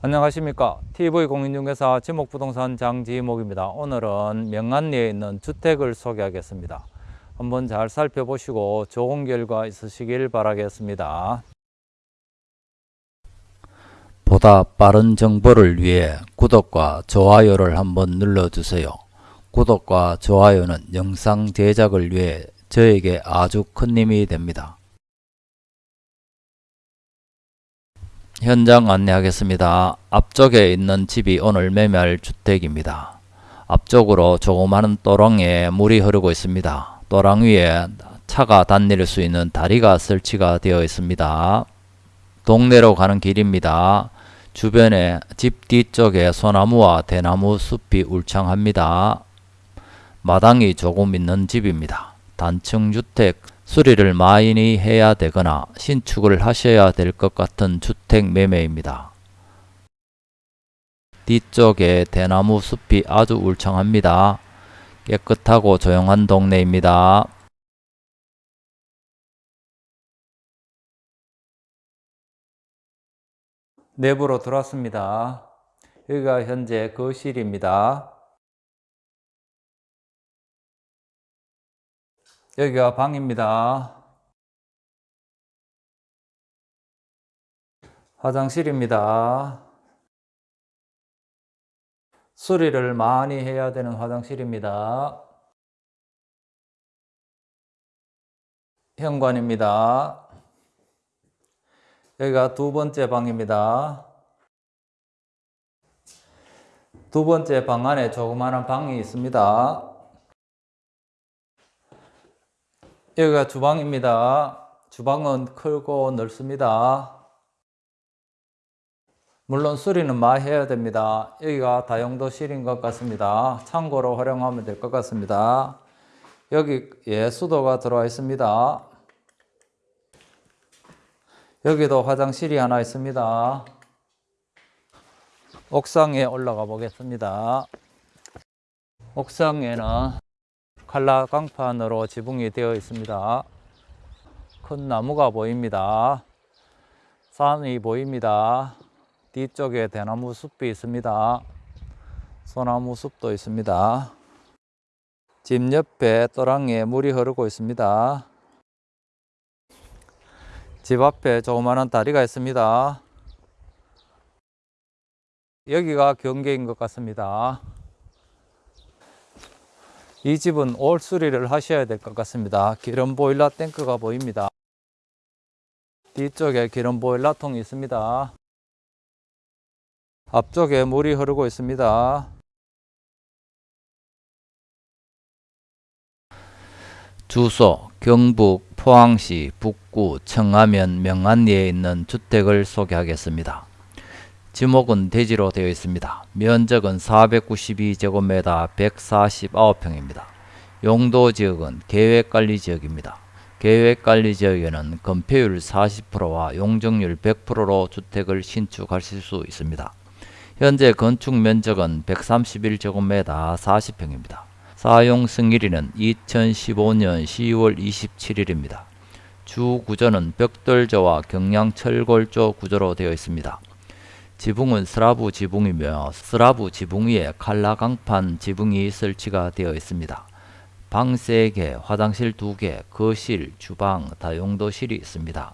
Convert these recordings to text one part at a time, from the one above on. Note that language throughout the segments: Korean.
안녕하십니까. TV공인중개사 지목부동산 장지목입니다. 오늘은 명안리에 있는 주택을 소개하겠습니다. 한번 잘 살펴보시고 좋은 결과 있으시길 바라겠습니다. 보다 빠른 정보를 위해 구독과 좋아요를 한번 눌러주세요. 구독과 좋아요는 영상 제작을 위해 저에게 아주 큰 힘이 됩니다 현장 안내하겠습니다. 앞쪽에 있는 집이 오늘 매매할 주택입니다. 앞쪽으로 조그마한 또랑에 물이 흐르고 있습니다. 또랑 위에 차가 다닐 수 있는 다리가 설치가 되어 있습니다. 동네로 가는 길입니다. 주변에 집 뒤쪽에 소나무와 대나무 숲이 울창합니다. 마당이 조금 있는 집입니다. 단층 주택 수리를 많이 해야 되거나 신축을 하셔야 될 것 같은 주택 매매입니다. 뒤쪽에 대나무 숲이 아주 울창합니다. 깨끗하고 조용한 동네입니다. 내부로 들어왔습니다. 여기가 현재 거실입니다. 여기가 방입니다. 화장실입니다. 수리를 많이 해야 되는 화장실입니다. 현관입니다. 여기가 두 번째 방입니다. 두 번째 방 안에 조그마한 방이 있습니다. 여기가 주방입니다. 주방은 크고 넓습니다. 물론 수리는 많이 해야 됩니다. 여기가 다용도실인 것 같습니다. 창고로 활용하면 될 것 같습니다. 여기 예 수도가 들어와 있습니다. 여기도 화장실이 하나 있습니다. 옥상에 올라가 보겠습니다. 옥상에는 칼라 강판으로 지붕이 되어 있습니다. 큰 나무가 보입니다. 산이 보입니다. 뒤쪽에 대나무 숲이 있습니다. 소나무 숲도 있습니다. 집 옆에 또랑에 물이 흐르고 있습니다. 집 앞에 조그마한 다리가 있습니다. 여기가 경계인 것 같습니다. 이 집은 올 수리를 하셔야 될 것 같습니다. 기름 보일러 탱크가 보입니다. 뒤쪽에 기름 보일러 통이 있습니다. 앞쪽에 물이 흐르고 있습니다. 주소 경북 포항시 북구 청하면 명안리에 있는 주택을 소개하겠습니다. 지목은 대지로 되어 있습니다. 면적은 492제곱미터 149평입니다. 용도 지역은 계획관리지역입니다. 계획관리지역에는 건폐율 40%와 용적률 100%로 주택을 신축하실 수 있습니다. 현재 건축면적은 131제곱미터 40평입니다. 사용 승일일은 2015년 10월 27일입니다. 주 구조는 벽돌조와 경량철골조 구조로 되어 있습니다. 지붕은 스라브 지붕이며 스라브 지붕 위에 칼라 강판 지붕이 설치가 되어 있습니다. 방 3개, 화장실 2개, 거실, 주방, 다용도실이 있습니다.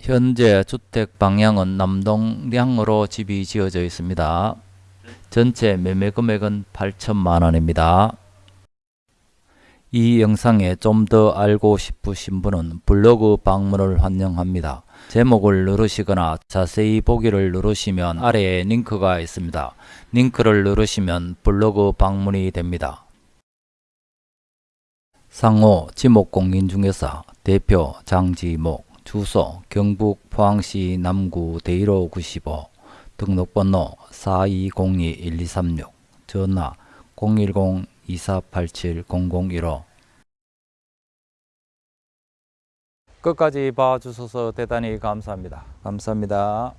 현재 주택 방향은 남동향으로 집이 지어져 있습니다. 전체 매매 금액은 8천만 원입니다. 이 영상에 좀 더 알고 싶으신 분은 블로그 방문을 환영합니다. 제목을 누르시거나 자세히 보기를 누르시면 아래에 링크가 있습니다. 링크를 누르시면 블로그 방문이 됩니다. 상호 지목공인중개사 대표 장지목 주소 경북 포항시 남구 대일호 95 등록번호 4202-1236 전화 010-2487-0015 끝까지 봐주셔서 대단히 감사합니다. 감사합니다.